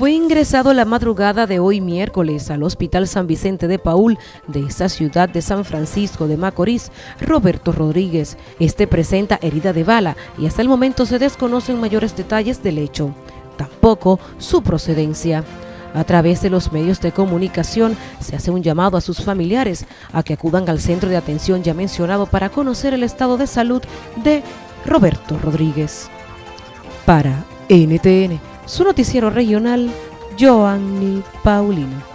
Fue ingresado la madrugada de hoy miércoles al Hospital San Vicente de Paul de esta ciudad de San Francisco de Macorís, Roberto Rodríguez. Este presenta herida de bala y hasta el momento se desconocen mayores detalles del hecho, tampoco su procedencia. A través de los medios de comunicación se hace un llamado a sus familiares a que acudan al centro de atención ya mencionado para conocer el estado de salud de Roberto Rodríguez. Para NTN, su noticiero regional, Joanny Paulino.